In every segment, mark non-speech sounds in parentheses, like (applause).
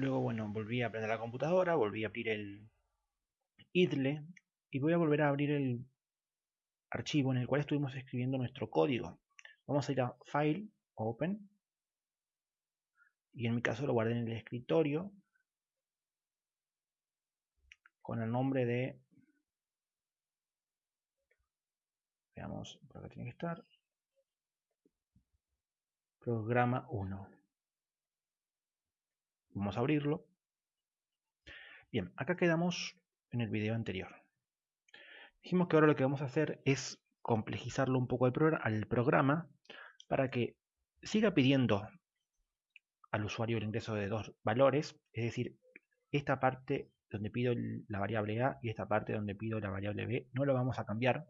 Luego, bueno, volví a prender la computadora, volví a abrir el idle y voy a volver a abrir el archivo en el cual estuvimos escribiendo nuestro código. Vamos a ir a File, Open, y en mi caso lo guardé en el escritorio con el nombre de veamos por acá tiene que estar programa 1 vamos a abrirlo. Bien acá quedamos en el video anterior. Dijimos que ahora lo que vamos a hacer es complejizarlo un poco al, programa para que siga pidiendo al usuario el ingreso de dos valores, es decir, esta parte donde pido la variable A y esta parte donde pido la variable B no lo vamos a cambiar,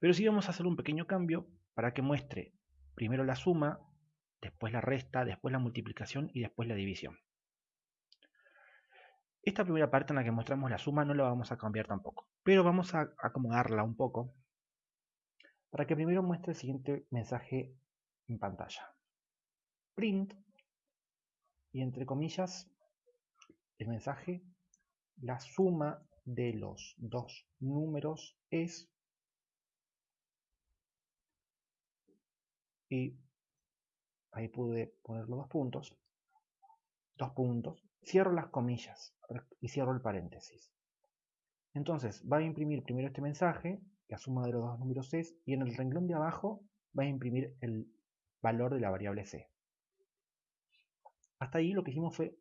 pero sí vamos a hacer un pequeño cambio para que muestre primero la suma, después la resta, después la multiplicación y después la división. Esta primera parte en la que mostramos la suma no la vamos a cambiar tampoco, pero vamos a acomodarla un poco para que primero muestre el siguiente mensaje en pantalla print y entre comillas el mensaje la suma de los dos números es y ahí pude poner los dos puntos dos puntos cierro las comillas y cierro el paréntesis entonces va a imprimir primero este mensaje la suma de los dos números es y en el renglón de abajo va a imprimir el valor de la variable c hasta ahí lo que hicimos fue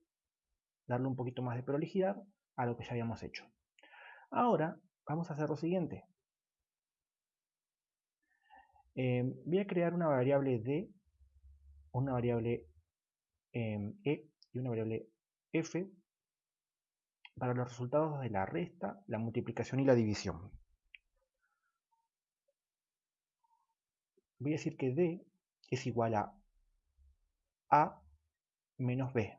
darle un poquito más de prolijidad a lo que ya habíamos hecho. Ahora vamos a hacer lo siguiente. Em, voy a crear una variable d, una variable em, e y una variable f para los resultados de la resta, la multiplicación y la división. Voy a decir que d es igual a a menos b.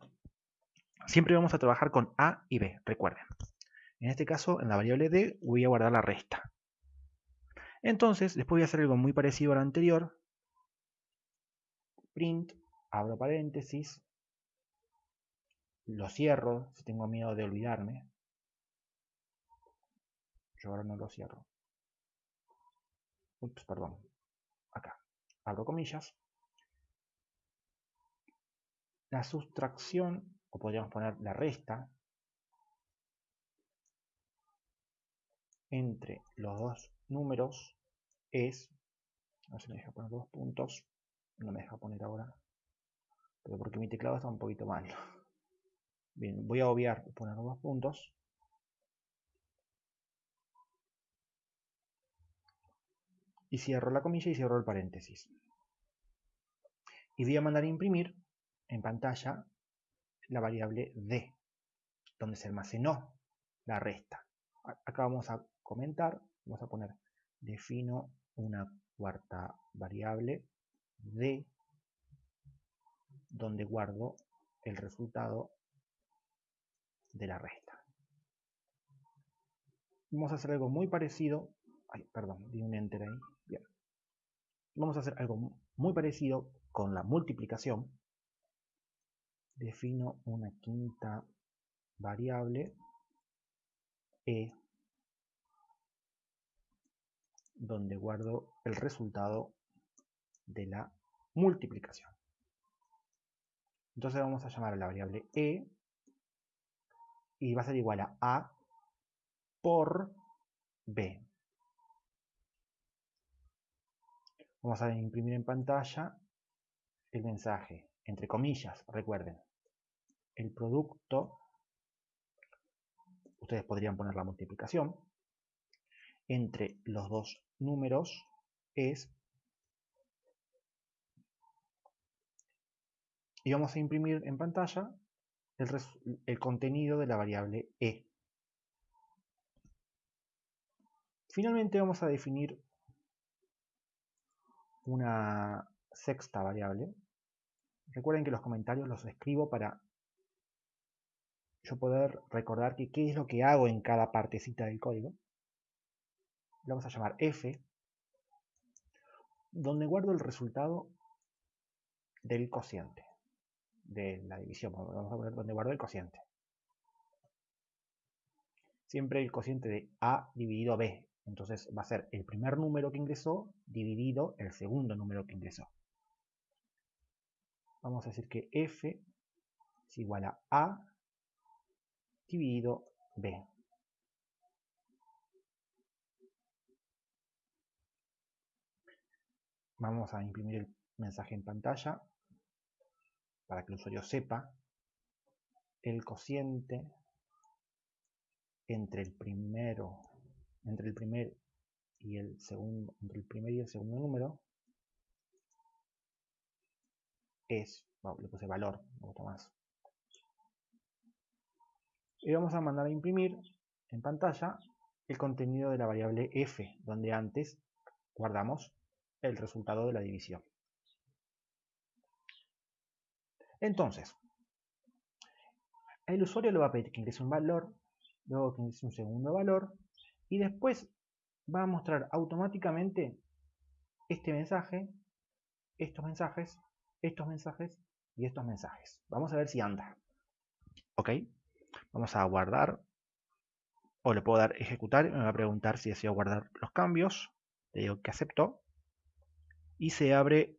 Siempre vamos a trabajar con a y b, recuerden. En este caso, en la variable d, voy a guardar la resta. Entonces, después voy a hacer algo muy parecido al anterior. Print, abro paréntesis, lo cierro si tengo miedo de olvidarme. Yo ahora no lo cierro. Ups, perdón. Acá. Abro comillas la sustracción, o podríamos poner la resta, entre los dos números es, no se me deja poner dos puntos, no me deja poner ahora, pero porque mi teclado está un poquito mal. (laughs) Bien, voy a obviar poner dos puntos. Y cierro la comilla y cierro el paréntesis. Y voy a mandar a imprimir en pantalla la variable d, donde se almacenó la resta. Acá vamos a comentar, vamos a poner defino una cuarta variable d, donde guardo el resultado de la resta. Vamos a hacer algo muy parecido, ay, perdón, di un enter ahí, bien. Vamos a hacer algo muy parecido con la multiplicación, defino una quinta variable e donde guardo el resultado de la multiplicación. Entonces vamos a llamar a la variable e y va a ser igual a a por b. Vamos a imprimir en pantalla el mensaje entre comillas, recuerden, el producto, ustedes podrían poner la multiplicación, entre los dos números es, y vamos a imprimir en pantalla el, contenido de la variable e. Finalmente vamos a definir una sexta variable Recuerden que los comentarios los escribo para yo poder recordar que qué es lo que hago en cada partecita del código. Le vamos a llamar f, donde guardo el resultado del cociente. De la división. Vamos a poner donde guardo el cociente. Siempre el cociente de A dividido B. Entonces va a ser el primer número que ingresó dividido el segundo número que ingresó. Vamos a decir que F es igual a A dividido B. Vamos a imprimir el mensaje en pantalla para que el usuario sepa el cociente entre el primero, entre el primer y el segundo, número es, le puse valor, me gusta más. Y vamos a mandar a imprimir en pantalla el contenido de la variable f, donde antes guardamos el resultado de la división. Entonces, el usuario le va a pedir que ingrese un valor, luego que ingrese un segundo valor, y después va a mostrar automáticamente este mensaje, estos mensajes, estos mensajes y estos mensajes. Vamos a ver si anda. Ok, vamos a guardar, o le puedo dar ejecutar, me va a preguntar si deseo guardar los cambios, le digo que acepto, y se abre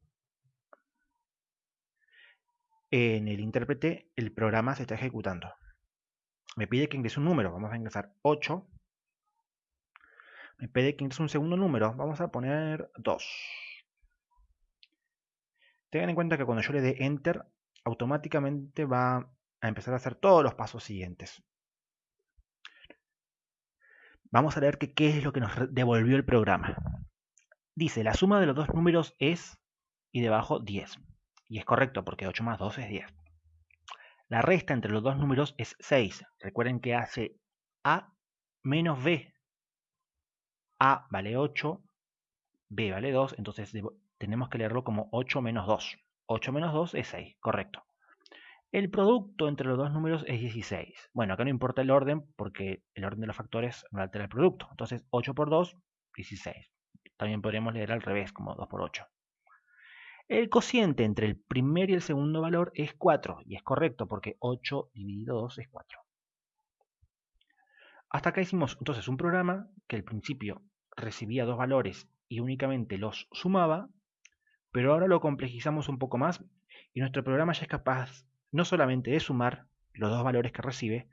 en el intérprete el programa se está ejecutando. Me pide que ingrese un número, vamos a ingresar 8. Me pide que ingrese un segundo número, vamos a poner 2. Tengan en cuenta que cuando yo le dé Enter, automáticamente va a empezar a hacer todos los pasos siguientes. Vamos a ver qué es lo que nos devolvió el programa. Dice, la suma de los dos números es, y debajo 10. Y es correcto porque 8 más 2 es 10. La resta entre los dos números es 6. Recuerden que hace A menos B. A vale 8, B vale 2, entonces tenemos que leerlo como 8 menos 2. 8 menos 2 es 6, correcto. El producto entre los dos números es 16. Bueno, acá no importa el orden porque el orden de los factores no altera el producto. Entonces 8 por 2, 16. También podríamos leer al revés, como 2 por 8. El cociente entre el primer y el segundo valor es 4, y es correcto porque 8 dividido 2 es 4. Hasta acá hicimos entonces un programa que al principio recibía dos valores y únicamente los sumaba, pero ahora lo complejizamos un poco más y nuestro programa ya es capaz no solamente de sumar los dos valores que recibe,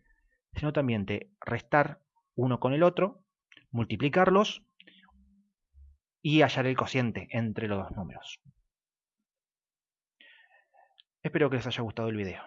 sino también de restar uno con el otro, multiplicarlos y hallar el cociente entre los dos números. Espero que les haya gustado el video.